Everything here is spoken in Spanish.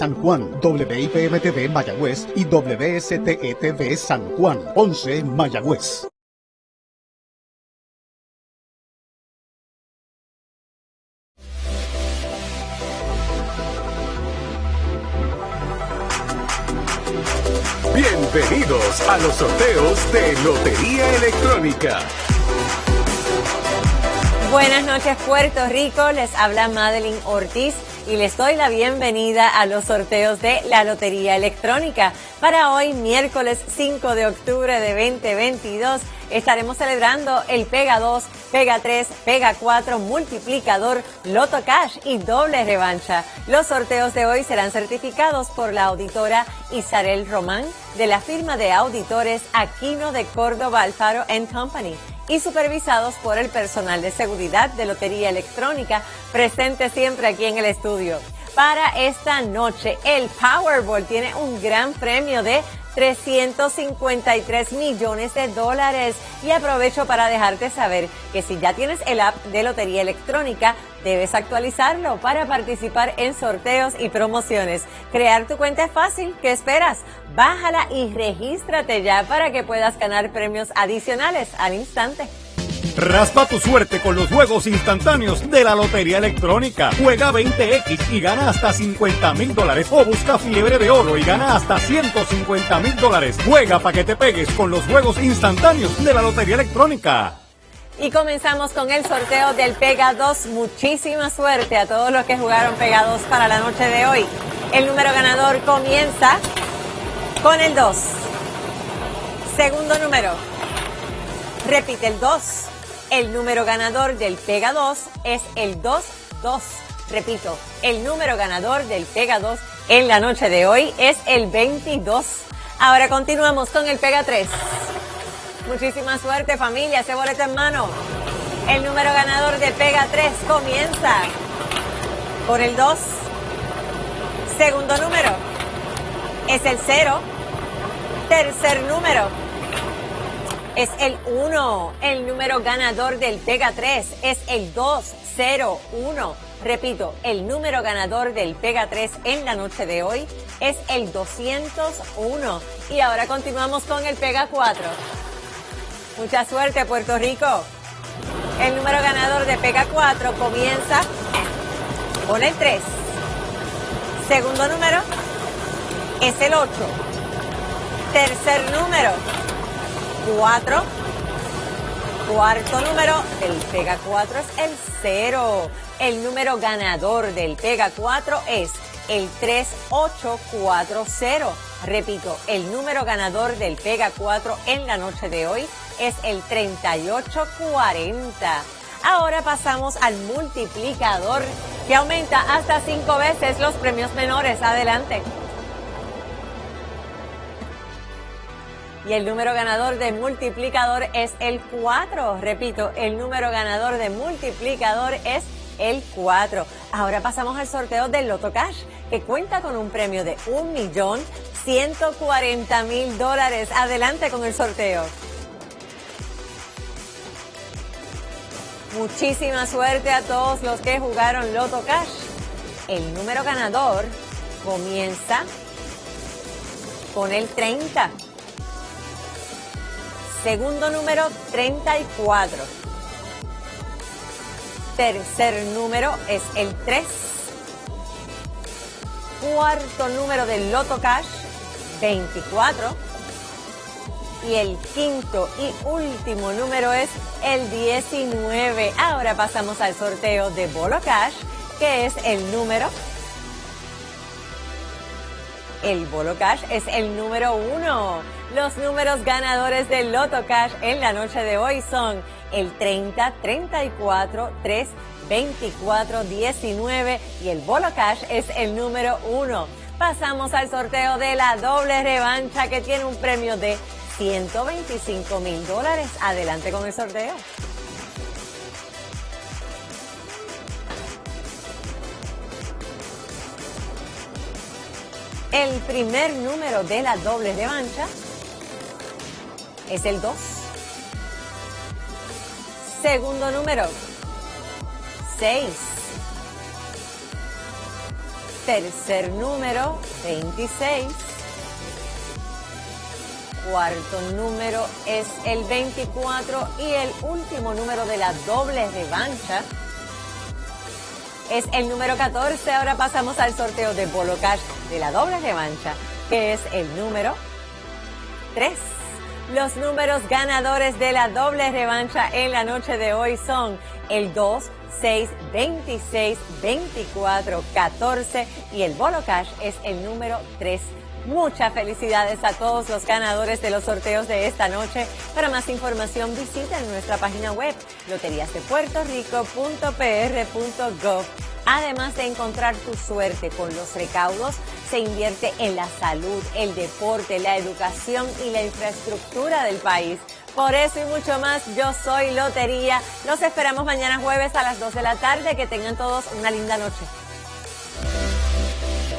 San Juan, WIPM-TV Mayagüez y WSTETV San Juan, 11 Mayagüez. Bienvenidos a los sorteos de Lotería Electrónica. Buenas noches Puerto Rico, les habla Madeline Ortiz y les doy la bienvenida a los sorteos de la Lotería Electrónica. Para hoy, miércoles 5 de octubre de 2022, estaremos celebrando el Pega 2, Pega 3, Pega 4, multiplicador, Loto Cash y doble revancha. Los sorteos de hoy serán certificados por la auditora Isabel Román de la firma de auditores Aquino de Córdoba Alfaro Company y supervisados por el personal de seguridad de Lotería Electrónica presente siempre aquí en el estudio. Para esta noche, el Powerball tiene un gran premio de 353 millones de dólares. Y aprovecho para dejarte saber que si ya tienes el app de Lotería Electrónica, debes actualizarlo para participar en sorteos y promociones. Crear tu cuenta es fácil. ¿Qué esperas? Bájala y regístrate ya para que puedas ganar premios adicionales al instante. Raspa tu suerte con los juegos instantáneos de la Lotería Electrónica. Juega 20X y gana hasta 50 mil dólares. O busca fiebre de oro y gana hasta 150 mil dólares. Juega para que te pegues con los juegos instantáneos de la Lotería Electrónica. Y comenzamos con el sorteo del Pega 2. Muchísima suerte a todos los que jugaron Pega 2 para la noche de hoy. El número ganador comienza con el 2. Segundo número. Repite el 2. El número ganador del Pega 2 es el 2-2. Repito, el número ganador del Pega 2 en la noche de hoy es el 22. Ahora continuamos con el Pega 3. Muchísima suerte familia, ese boleto en mano. El número ganador de Pega 3 comienza por el 2. Segundo número es el 0. Tercer número es el 1. El número ganador del Pega 3 es el 201. Repito, el número ganador del Pega 3 en la noche de hoy es el 201. Y ahora continuamos con el Pega 4. Mucha suerte, Puerto Rico. El número ganador de Pega 4 comienza con el 3. Segundo número es el 8. Tercer número 4. Cuarto número del Pega 4 es el 0. El número ganador del Pega 4 es el 3840. Repito, el número ganador del Pega 4 en la noche de hoy es el 3840. Ahora pasamos al multiplicador que aumenta hasta 5 veces los premios menores. Adelante. Y el número ganador de multiplicador es el 4. Repito, el número ganador de multiplicador es el 4. Ahora pasamos al sorteo del Loto Cash, que cuenta con un premio de 1.140.000 dólares. Adelante con el sorteo. Muchísima suerte a todos los que jugaron Loto Cash. El número ganador comienza con el 30. Segundo número, 34. Tercer número es el 3. Cuarto número del Loto Cash, 24. Y el quinto y último número es el 19. Ahora pasamos al sorteo de Bolo Cash, que es el número el Bolo Cash es el número uno. Los números ganadores del Loto Cash en la noche de hoy son el 30, 34, 3, 24, 19 y el Bolo Cash es el número uno. Pasamos al sorteo de la doble revancha que tiene un premio de 125 mil dólares. Adelante con el sorteo. El primer número de la doble revancha es el 2. Segundo número, 6. Tercer número, 26. Cuarto número es el 24 y el último número de la doble revancha es el número 14. Ahora pasamos al sorteo de Bolo Cash de la doble revancha, que es el número 3. Los números ganadores de la doble revancha en la noche de hoy son el 2, 6, 26, 24, 14 y el Bolo Cash es el número 3. Muchas felicidades a todos los ganadores de los sorteos de esta noche. Para más información visiten nuestra página web loteriasdepuertorico.pr.gov. Además de encontrar tu suerte con los recaudos, se invierte en la salud, el deporte, la educación y la infraestructura del país. Por eso y mucho más, yo soy Lotería. Los esperamos mañana jueves a las 2 de la tarde. Que tengan todos una linda noche.